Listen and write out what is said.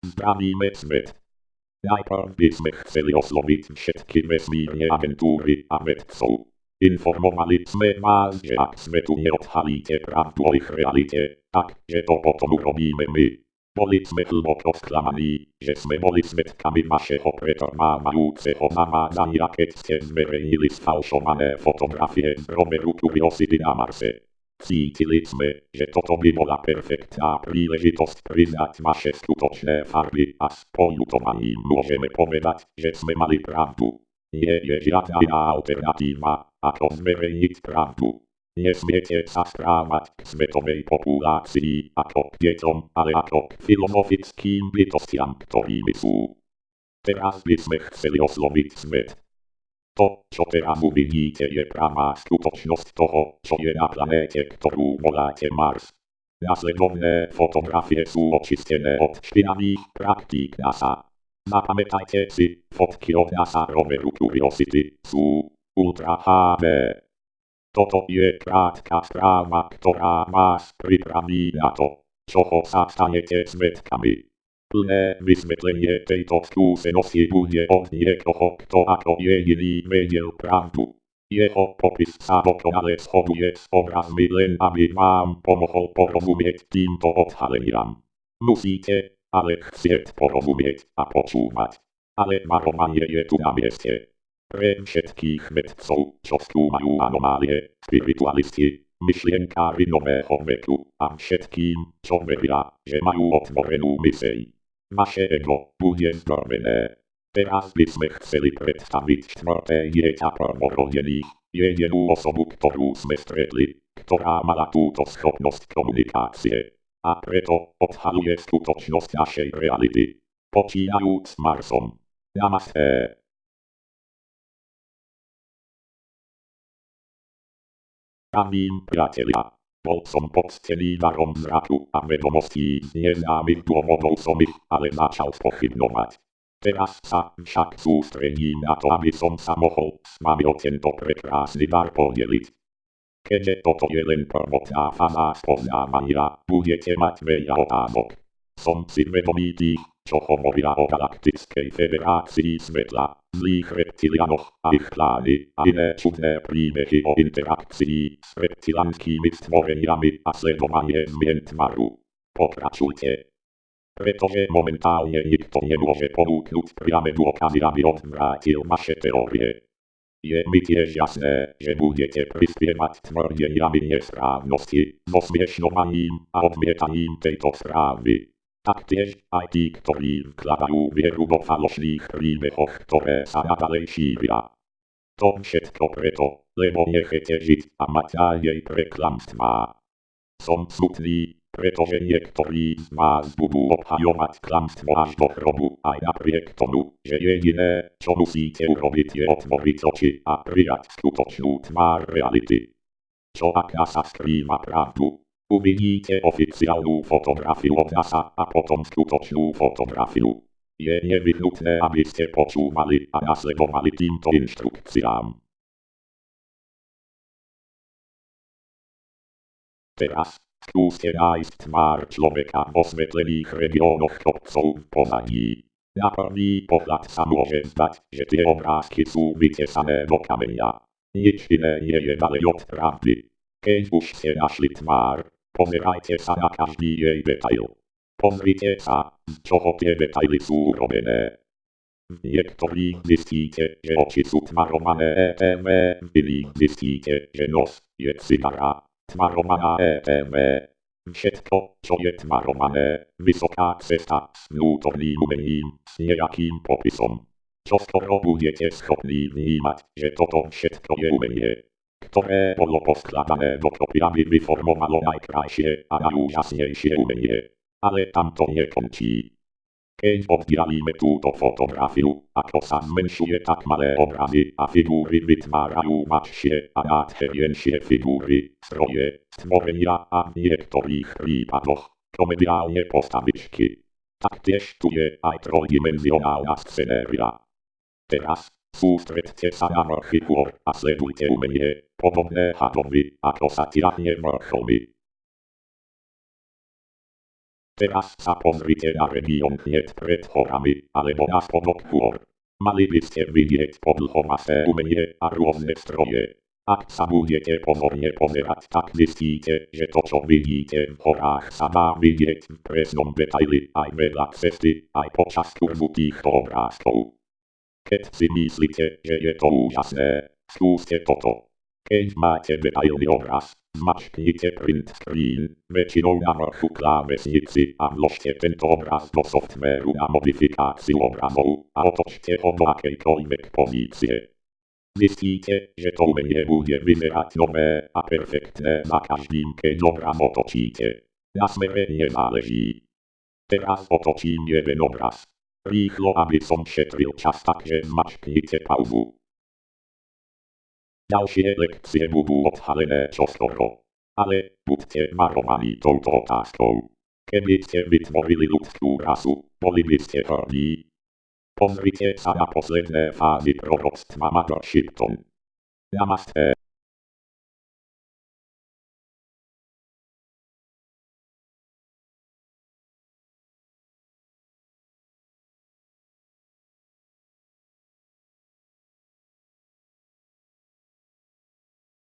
Zdravíme svet. Najprv by sme chceli osloviť všetky vesmírne agentúry a vedcov. Informovali sme vás, že ak sme tu neodhalíte pravdu o ich realite, tak, že to potom urobíme my. Boli sme hlboko sklamaní, že sme boli svetkami vašeho pretrvávajúceho navádzania, keď ste zverejnili sfalšované fotografie z roveru Curiosity na Marse. Cítili sme, že toto by bola perfektná príležitosť priznať vaše skutočné farby a s poľutovaním môžeme povedať, že sme mali pravdu. Nie je žiadna iná alternatíva, ako zverejniť pravdu. Nesmiete sa správať k svetovej populácii ako k deťom, ale ako k filozofickým bytostiam, ktorými sú. Teraz by sme chceli osloviť svet. To, čo teraz uvidíte, je pravá skutočnosť toho, čo je na planéte, ktorú voláte Mars. Nasledovné fotografie sú očistené od špinavých praktík NASA. Zapamätajte si, fotky od NASA roveru Curiosity sú Ultra HD. Toto je krátka správa, ktorá vás pripraví na to, čoho sa stanete svetkami. Plné vysvetlenie tejto skúsenosti bude od niekoho, kto ako jediný vedel pravdu. Jeho popis sa dokonale shoduje s obrazmi len aby vám pomohol porozumieť týmto odhaleniam. Musíte, ale chcieť porozumieť a počúvať. Ale varovanie je tu na mieste. Pre všetkých vedcov, čo skúmajú anomálie, spiritualisti, myšlienkári nového veku a všetkým, čo veria, že majú otvorenú myseľ. Vaše ego bude zdorvené. Teraz by sme chceli predstaviť štvrté dieťa prvorodených, jedinú osobu, ktorú sme stretli, ktorá mala túto schopnosť komunikácie. A preto odhaluje skutočnosť našej reality. Počínajúc Marsom. Namaste. Pravím, priatelia. Bol som poctený darom zraku a vedomostí z neznámych dôvodov som ich, ale začal spochybnovať. Teraz sa však sústredím na to, aby som sa mohol s vami o tento prekrásny dar podeliť. Keďže toto je len prvotná fáza spoznávania, budete mať veľa otázok. Som si vedomý tých, čo hovoria o galaktickej federácii svetla, zlých reptilianoch a ich plány a iné čudné príbehy o interakcii s reptilanskými stvoreniami a sledovanie zmien tvaru. Pokračujte. Pretože momentálne nikto nemôže ponúknuť priame dôkazy, aby odvrátil vaše teórie. Je mi tiež jasné, že budete prispievať tvrdeniami nesprávnosti, zosmiešňovaním a odmietaním tejto správy. Taktiež aj tí, ktorí vkladajú vieru vo falošných príbehoch, ktoré sa nadalej šíria. To všetko preto, lebo nechcete žiť a mať nádej pre klamstvá. Som smutný, pretože niektorí z vás budú obhajovať klamstvo až do hrobu, aj napriek tomu, že jediné, čo musíte urobiť je otvoriť oči a prijať skutočnú tvár reality. Čo ak sa skrýva pravdu, Uvidíte oficiálnu fotografiu od NASA a potom skutočnú fotografiu. Je nevyhnutné, aby ste počúvali a nasledovali týmto inštrukciám. Teraz skúste nájsť tvár človeka v osvetlených regiónoch kopcov v pozadí. Na prvý pohľad sa môže zdať, že tie obrázky sú vytesané do kameňa. Nič iné nie je ďalej od pravdy. Keď už ste našli tvár, Pozerajte sa na každý jej detail. Pozrite sa, z čoho tie detaily sú urobené. V niektorých zistíte, že oči sú tvarované ETV, v zistíte, že nos je cigara, tvarovaná ETV. Všetko, čo je tvarované, vysoká cesta s vnútorným umením, s nejakým popisom. Čo skoro budete schopní vnímať, že toto všetko je umenie ktoré bolo poskladané dokopy, aby vyformovalo najkrajšie a najúžasnejšie umenie. Ale tam to nekončí. Keď oddialíme túto fotografiu, ako sa zmenšuje tak malé obrazy a figúry vytvárajú mladšie a nádhernejšie figúry, stroje, stvorenia a v niektorých prípadoch komediálne postavičky. Taktiež tu je aj trojdimenzionálna scenéria. Teraz Sústredte sa na hôr a sledujte umenie, podobné hadovi, ako sa tiahne vrcholmi. Teraz sa pozrite na región hneď pred horami, alebo na spodok hôr. Mali by ste vidieť podlhomasé umenie a rôzne stroje. Ak sa budete pozorne pozerať, tak zistíte, že to, čo vidíte v horách, sa dá vidieť v presnom detaili aj vedľa cesty, aj počas kurzu obrázkov. Keď si myslíte, že je to úžasné, skúste toto. Keď máte detailný obraz, zmačknite print screen, väčšinou na vrchu klávesnici a vložte tento obraz do softvéru na modifikáciu obrazov a otočte ho do akejkoľvek pozície. Zistíte, že to umenie bude vyzerať nové a perfektné za každým, keď obraz otočíte. Na smere nezáleží. Teraz otočím jeden obraz. Rýchlo, aby som šetril čas, takže zmačknite pauzu. Ďalšie lekcie budú odhalené čoskoro. Ale buďte varovaní touto otázkou. Keby ste vytvorili ľudskú rasu, boli by ste hrdí. Pozrite sa na posledné fázy proroctva Mother Shipton. Namaste.